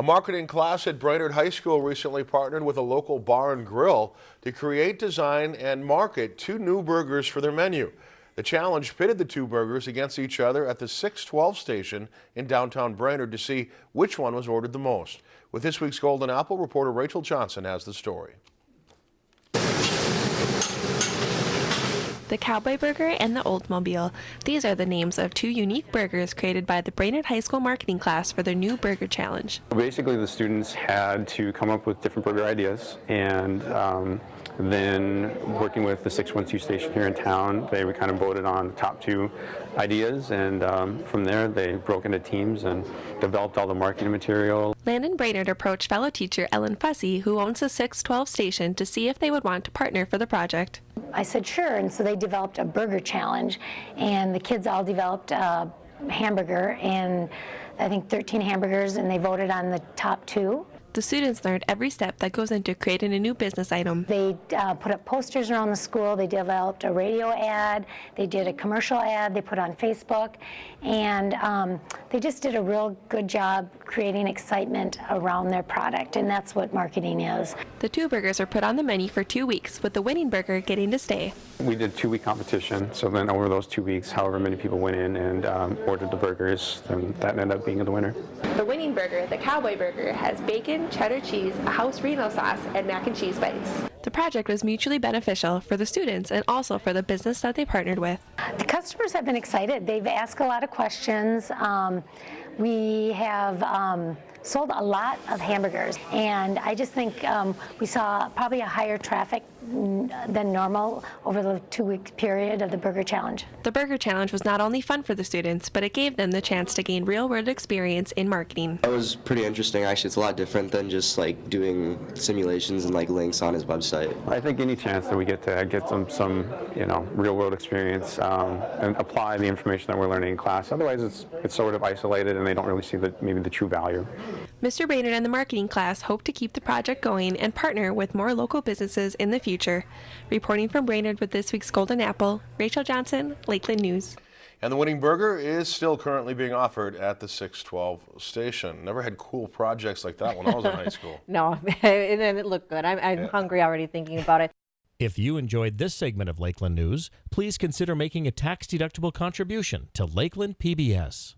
A marketing class at Brainerd High School recently partnered with a local bar and grill to create, design, and market two new burgers for their menu. The challenge pitted the two burgers against each other at the 612 station in downtown Brainerd to see which one was ordered the most. With this week's Golden Apple, reporter Rachel Johnson has the story. The Cowboy Burger, and the Oldsmobile. These are the names of two unique burgers created by the Brainerd High School marketing class for their new burger challenge. Basically, the students had to come up with different burger ideas and um, then working with the 612 station here in town, they were kind of voted on the top two ideas and um, from there they broke into teams and developed all the marketing material. Landon Brainerd approached fellow teacher Ellen Fussy, who owns the 612 station, to see if they would want to partner for the project. I said sure, and so they developed a burger challenge, and the kids all developed a hamburger, and I think 13 hamburgers, and they voted on the top two. The students learned every step that goes into creating a new business item. They uh, put up posters around the school, they developed a radio ad, they did a commercial ad, they put on Facebook, and um, they just did a real good job creating excitement around their product, and that's what marketing is. The two burgers are put on the menu for two weeks, with the winning burger getting to stay. We did two-week competition, so then over those two weeks, however many people went in and um, ordered the burgers, then that ended up being the winner. The winning burger, the Cowboy Burger, has bacon, cheddar cheese, a house Reno sauce, and mac and cheese bites. The project was mutually beneficial for the students and also for the business that they partnered with. The customers have been excited. They've asked a lot of questions. Um, we have um, sold a lot of hamburgers and I just think um, we saw probably a higher traffic than normal over the two week period of the Burger Challenge. The Burger Challenge was not only fun for the students, but it gave them the chance to gain real world experience in marketing. That was pretty interesting actually. It's a lot different than just like doing simulations and like links on his website. I think any chance that we get to get some, some you know, real world experience um, and apply the information that we're learning in class. Otherwise it's, it's sort of isolated and they don't really see the, maybe the true value. Mr. Brainerd and the marketing class hope to keep the project going and partner with more local businesses in the future. Reporting from Brainerd with this week's Golden Apple, Rachel Johnson, Lakeland News. And the winning burger is still currently being offered at the 612 station. Never had cool projects like that when I was in high school. no, and it looked good. I'm, I'm yeah. hungry already thinking about it. If you enjoyed this segment of Lakeland News, please consider making a tax-deductible contribution to Lakeland PBS.